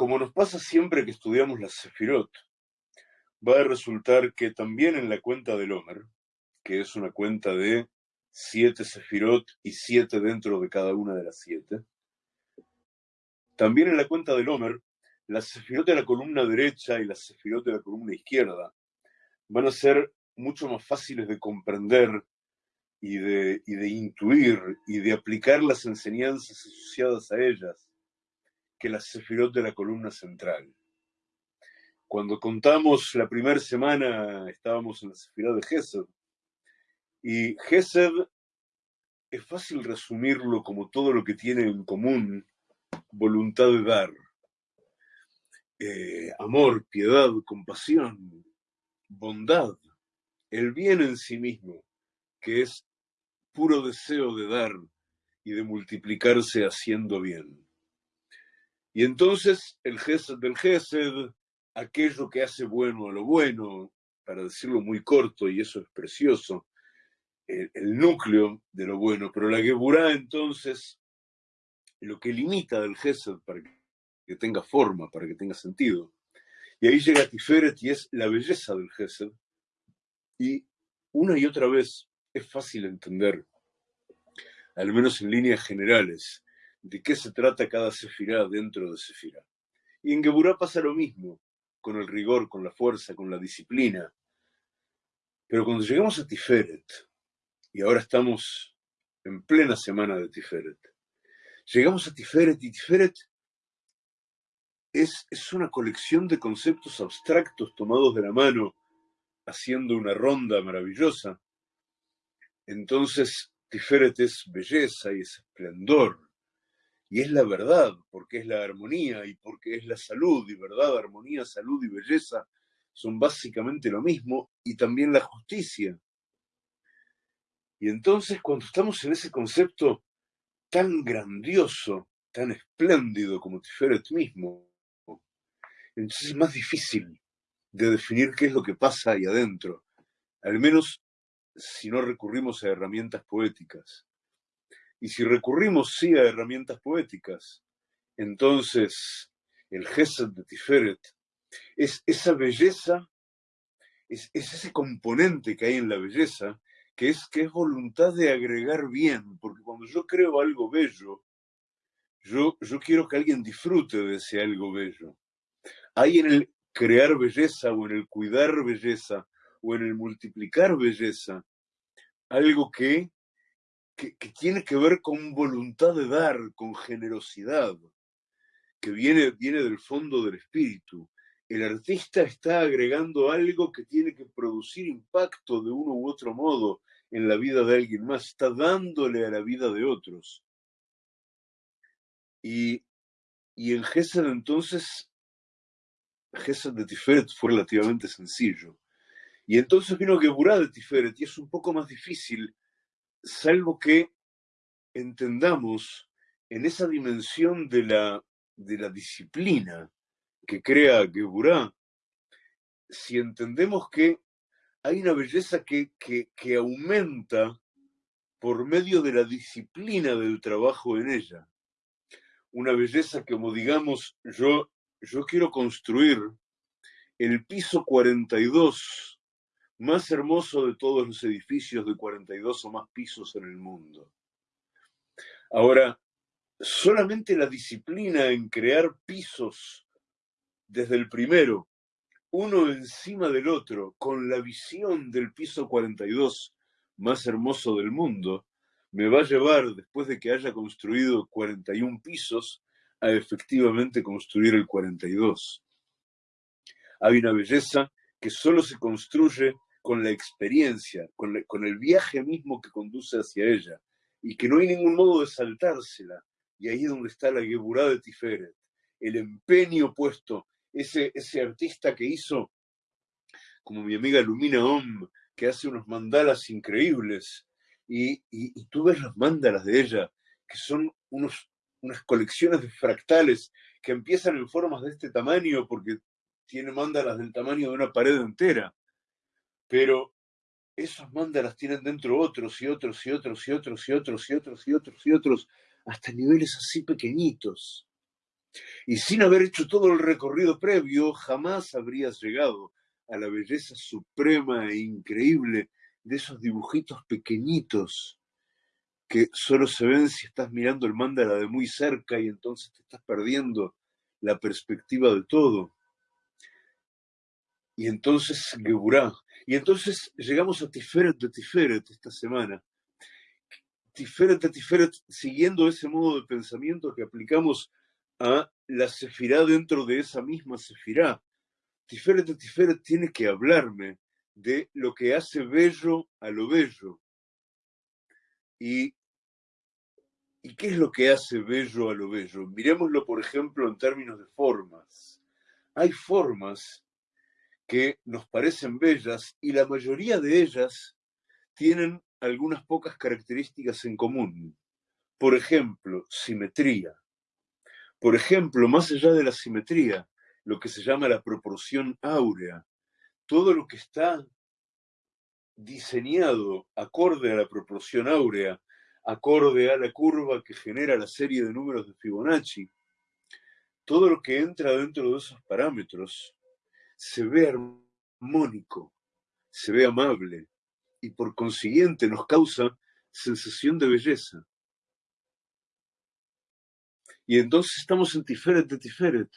como nos pasa siempre que estudiamos la Sefirot, va a resultar que también en la cuenta del Homer, que es una cuenta de siete Sefirot y siete dentro de cada una de las siete, también en la cuenta del Homer, la Sefirot de la columna derecha y la Sefirot de la columna izquierda van a ser mucho más fáciles de comprender y de, y de intuir y de aplicar las enseñanzas asociadas a ellas que la Sefirot de la columna central. Cuando contamos la primera semana, estábamos en la Sefirot de Gesed, y Gesed es fácil resumirlo como todo lo que tiene en común voluntad de dar. Eh, amor, piedad, compasión, bondad, el bien en sí mismo, que es puro deseo de dar y de multiplicarse haciendo bien. Y entonces el Gesed del Gesed, aquello que hace bueno a lo bueno, para decirlo muy corto, y eso es precioso, el, núcleo de lo bueno, pero la Geburá entonces, lo que limita del Gesed para que tenga forma, para que tenga sentido. Y ahí llega Tiferet y es la belleza del Gesed. Y una y otra vez es fácil entender, al menos en líneas generales, de qué se trata cada sefirá dentro de sefirá. Y en Geburá pasa lo mismo, con el rigor, con la fuerza, con la disciplina. Pero cuando llegamos a Tiferet, y ahora estamos en plena semana de Tiferet, llegamos a Tiferet y Tiferet es, es una colección de conceptos abstractos tomados de la mano, haciendo una ronda maravillosa. Entonces, Tiferet es belleza y es esplendor y es la verdad, porque es la armonía y porque es la salud, y verdad, armonía, salud y belleza son básicamente lo mismo, y también la justicia. Y entonces cuando estamos en ese concepto tan grandioso, tan espléndido como Tiferet mismo, entonces es más difícil de definir qué es lo que pasa ahí adentro, al menos si no recurrimos a herramientas poéticas. Y si recurrimos sí a herramientas poéticas, entonces el Gesed de Tiferet es esa belleza, es, ese componente que hay en la belleza, que es, que es voluntad de agregar bien, porque cuando yo creo algo bello, yo, yo quiero que alguien disfrute de ese algo bello. Hay en el crear belleza o en el cuidar belleza o en el multiplicar belleza algo que que, tiene que ver con voluntad de dar, con generosidad, que viene, viene del fondo del espíritu. El artista está agregando algo que tiene que producir impacto de uno u otro modo en la vida de alguien más, está dándole a la vida de otros. Y, y en Gesed entonces, Gesed de Tiferet fue relativamente sencillo. Y entonces vino Geburá de Tiferet y es un poco más difícil salvo que entendamos en esa dimensión de la, de la disciplina que crea Geburá, si entendemos que hay una belleza que, que, aumenta por medio de la disciplina del trabajo en ella. Una belleza que, como digamos, yo, yo quiero construir el piso 42 más hermoso de todos los edificios de 42 o más pisos en el mundo. Ahora, solamente la disciplina en crear pisos desde el primero, uno encima del otro, con la visión del piso 42 más hermoso del mundo, me va a llevar, después de que haya construido 41 pisos, a efectivamente construir el 42. Hay una belleza que solo se construye con la experiencia, con, el viaje mismo que conduce hacia ella, y que no hay ningún modo de saltársela. Y ahí es donde está la Geburá de Tiferet, el empeño puesto, ese, artista que hizo, como mi amiga Lumina Om, que hace unos mandalas increíbles, y, tú ves los mandalas de ella, que son unas colecciones de fractales que empiezan en formas de este tamaño porque tiene mandalas del tamaño de una pared entera pero esos mandalas tienen dentro otros y otros y otros y otros y otros y otros y otros y otros, hasta niveles así pequeñitos. Y sin haber hecho todo el recorrido previo, jamás habrías llegado a la belleza suprema e increíble de esos dibujitos pequeñitos que solo se ven si estás mirando el mandala de muy cerca y entonces te estás perdiendo la perspectiva de todo. Y entonces Geburah. Y entonces llegamos a Tiferet de Tiferet esta semana. Tiferet de Tiferet, siguiendo ese modo de pensamiento que aplicamos a la sefirá dentro de esa misma sefirá. Tiferet de Tiferet tiene que hablarme de lo que hace bello a lo bello. Y, ¿Y qué es lo que hace bello a lo bello? Miremoslo, por ejemplo, en términos de formas. Hay formas que nos parecen bellas y la mayoría de ellas tienen algunas pocas características en común. Por ejemplo, simetría. Por ejemplo, más allá de la simetría, lo que se llama la proporción áurea, todo lo que está diseñado acorde a la proporción áurea, acorde a la curva que genera la serie de números de Fibonacci, todo lo que entra dentro de esos parámetros se ve armónico, se ve amable y por consiguiente nos causa sensación de belleza. Y entonces estamos en Tiferet de Tiferet.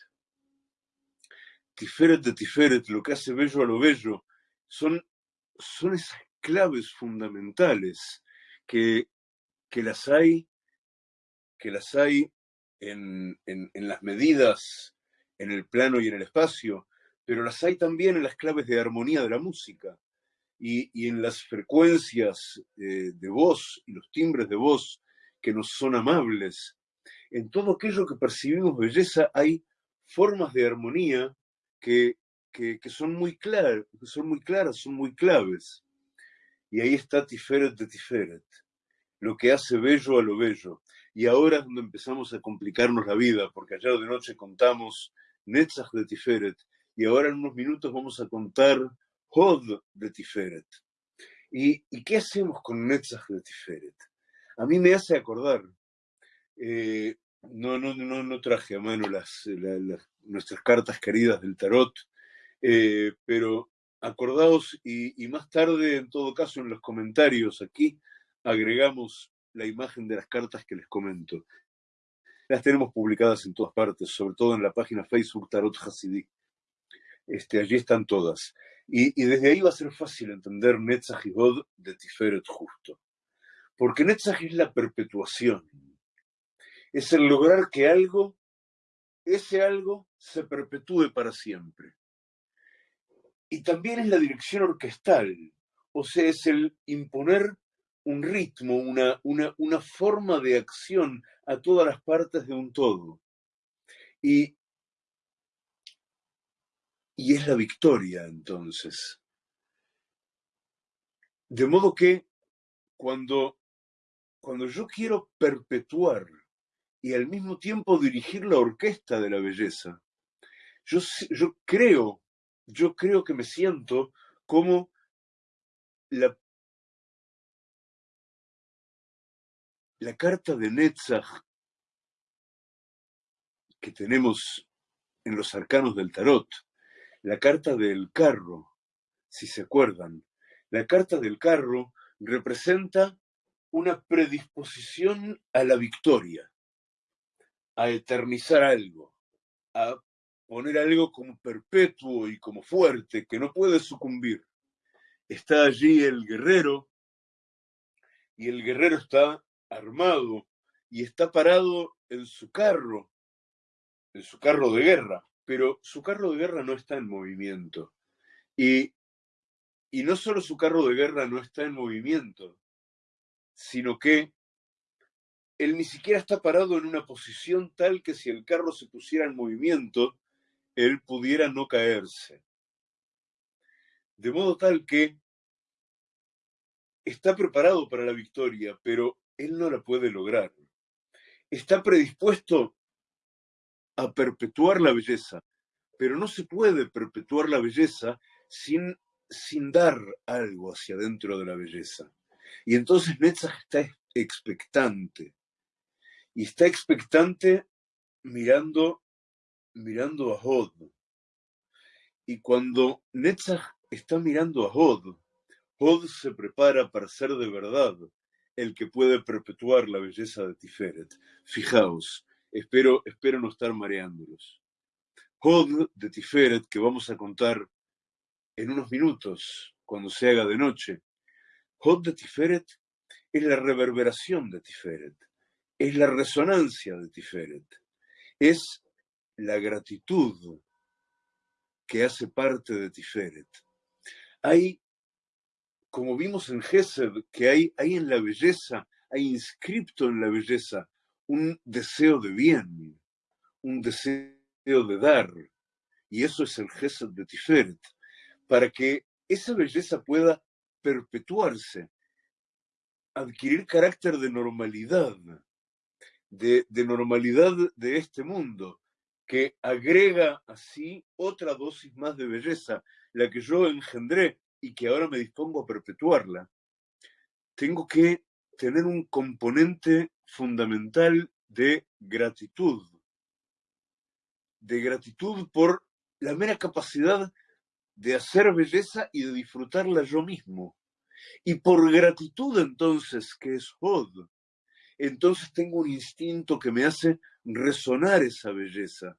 Tiferet de Tiferet, lo que hace bello a lo bello, son, son esas claves fundamentales que, que las hay, que las hay en, en, las medidas, en el plano y en el espacio, pero las hay también en las claves de armonía de la música y, en las frecuencias eh, de voz y los timbres de voz que nos son amables. En todo aquello que percibimos belleza hay formas de armonía que, son, muy claras, son muy claras, son muy claves. Y ahí está Tiferet de Tiferet, lo que hace bello a lo bello. Y ahora es donde empezamos a complicarnos la vida, porque ayer de noche contamos Netzach de Tiferet, y ahora en unos minutos vamos a contar Hod de Tiferet. ¿Y, qué hacemos con Netzach de Tiferet? A mí me hace acordar, eh, no, no, no, no traje a mano las, nuestras cartas queridas del tarot, eh, pero acordaos y, más tarde, en todo caso, en los comentarios aquí, agregamos la imagen de las cartas que les comento. Las tenemos publicadas en todas partes, sobre todo en la página Facebook Tarot Hasidí. Este, allí están todas. Y, desde ahí va a ser fácil entender Netzach y God de Tiferet justo. Porque Netzach es la perpetuación. Es el lograr que algo ese algo se perpetúe para siempre. Y también es la dirección orquestal, o sea, es el imponer un ritmo, una, una, una forma de acción a todas las partes de un todo. Y, y es la victoria entonces. De modo que cuando, cuando yo quiero perpetuar y al mismo tiempo dirigir la orquesta de la belleza. Yo, yo creo, yo creo que me siento como la, la carta de Netzach que tenemos en los arcanos del tarot, la carta del carro, si se acuerdan. La carta del carro representa una predisposición a la victoria a eternizar algo, a poner algo como perpetuo y como fuerte, que no puede sucumbir. Está allí el guerrero y el guerrero está armado y está parado en su carro, en su carro de guerra, pero su carro de guerra no está en movimiento. Y, y no solo su carro de guerra no está en movimiento, sino que él ni siquiera está parado en una posición tal que si el carro se pusiera en movimiento, él pudiera no caerse. De modo tal que está preparado para la victoria, pero él no la puede lograr. Está predispuesto a perpetuar la belleza, pero no se puede perpetuar la belleza sin, sin dar algo hacia adentro de la belleza. Y entonces Netzach está expectante y está expectante mirando mirando a Hod. Y cuando Netzach está mirando a Hod, Hod se prepara para ser de verdad el que puede perpetuar la belleza de Tiferet. Fijaos, espero, espero no estar mareándolos. Hod de Tiferet, que vamos a contar en unos minutos, cuando se haga de noche. Hod de Tiferet es la reverberación de Tiferet, es la resonancia de Tiferet, es la gratitud que hace parte de Tiferet. Hay, como vimos en Gesed, que hay, hay en la belleza, hay inscripto en la belleza un deseo de bien, un deseo de dar, y eso es el Gesed de Tiferet, para que esa belleza pueda perpetuarse, adquirir carácter de normalidad, de, de normalidad de este mundo, que agrega así otra dosis más de belleza, la que yo engendré y que ahora me dispongo a perpetuarla, tengo que tener un componente fundamental de gratitud, de gratitud por la mera capacidad de hacer belleza y de disfrutarla yo mismo. Y por gratitud entonces, que es Hod, entonces tengo un instinto que me hace resonar esa belleza.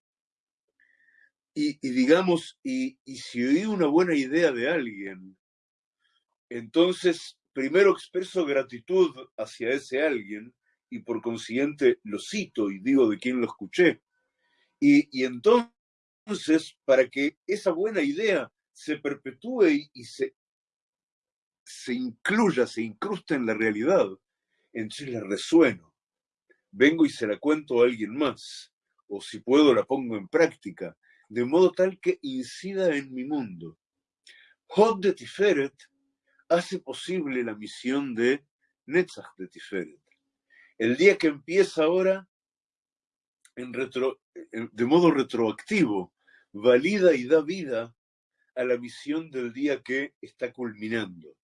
Y, digamos, y, y si oí una buena idea de alguien, entonces primero expreso gratitud hacia ese alguien y por consiguiente lo cito y digo de quién lo escuché. Y, y entonces, para que esa buena idea se perpetúe y, se, se incluya, se incruste en la realidad, entonces la resueno. Vengo y se la cuento a alguien más, o si puedo la pongo en práctica, de modo tal que incida en mi mundo. Hod de Tiferet hace posible la misión de Netzach de Tiferet. El día que empieza ahora, de modo retroactivo, valida y da vida a la misión del día que está culminando.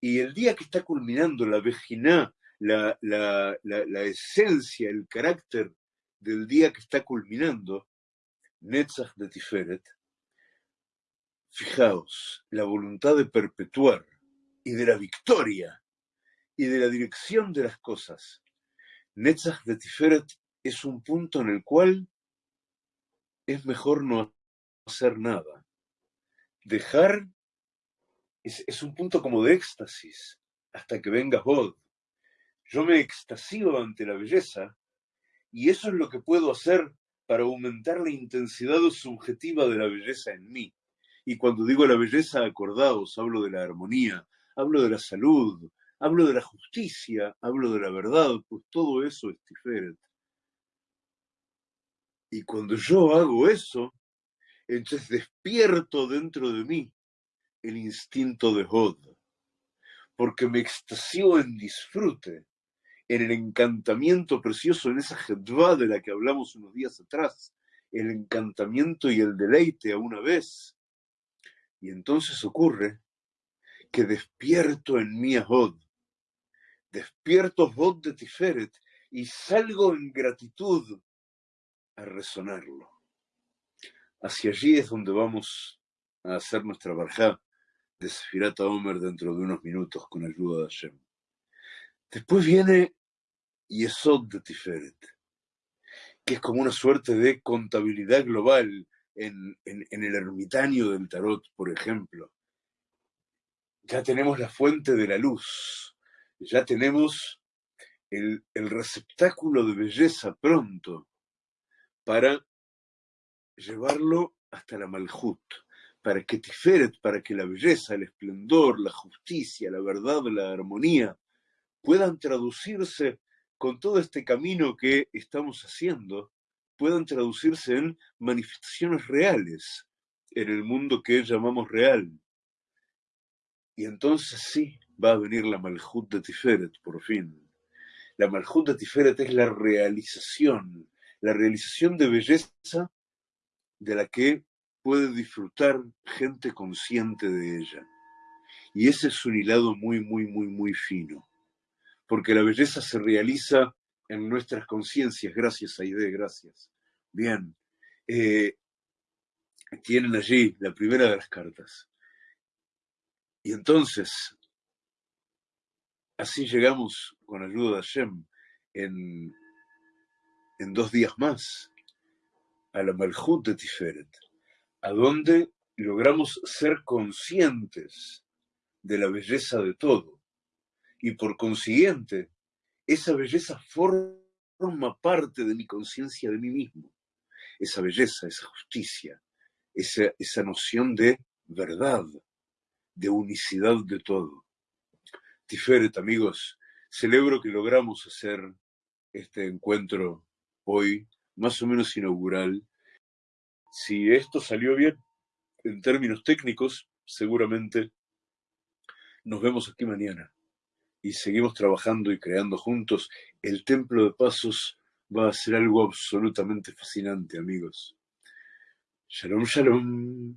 Y el día que está culminando, la vejiná, la, la, la, esencia, el carácter del día que está culminando, Netzach de Tiferet, fijaos, la voluntad de perpetuar y de la victoria y de la dirección de las cosas. Netzach de Tiferet es un punto en el cual es mejor no hacer nada dejar es, un punto como de éxtasis hasta que venga Hod. Yo me extasío ante la belleza y eso es lo que puedo hacer para aumentar la intensidad subjetiva de la belleza en mí. Y cuando digo la belleza, acordaos, hablo de la armonía, hablo de la salud, hablo de la justicia, hablo de la verdad, pues todo eso es Tiferet. Y cuando yo hago eso, entonces despierto dentro de mí el instinto de Hod, porque me extasió en disfrute, en el encantamiento precioso, en esa jedva de la que hablamos unos días atrás, el encantamiento y el deleite a una vez. Y entonces ocurre que despierto en mí a despierto Hod de Tiferet y salgo en gratitud a resonarlo. Hacia allí es donde vamos a hacer nuestra barjá de Sefirata Omer dentro de unos minutos con ayuda de Hashem. Después viene Yesod de Tiferet, que es como una suerte de contabilidad global en, el ermitaño del tarot, por ejemplo. Ya tenemos la fuente de la luz, ya tenemos el, receptáculo de belleza pronto para llevarlo hasta la Malhut, para que Tiferet, para que la belleza, el esplendor, la justicia, la verdad, la armonía puedan traducirse con todo este camino que estamos haciendo, puedan traducirse en manifestaciones reales en el mundo que llamamos real. Y entonces sí va a venir la Malhut de Tiferet, por fin. La Malhut de Tiferet es la realización, la realización de belleza de la que puede disfrutar gente consciente de ella. Y ese es un hilado muy, muy, muy, muy fino, porque la belleza se realiza en nuestras conciencias, gracias a Aide, gracias. Bien, eh, tienen allí la primera de las cartas. Y entonces, así llegamos con ayuda de Hashem en, en dos días más a la Malhut de Tiferet, a donde logramos ser conscientes de la belleza de todo. Y por consiguiente, esa belleza forma parte de mi conciencia de mí mismo. Esa belleza, esa justicia, esa, esa noción de verdad, de unicidad de todo. Amigos, celebro que logramos hacer este encuentro hoy, más o menos inaugural. Si esto salió bien en términos técnicos, seguramente nos vemos aquí mañana y seguimos trabajando y creando juntos. El Templo de Pasos va a ser algo absolutamente fascinante, amigos. Shalom, shalom.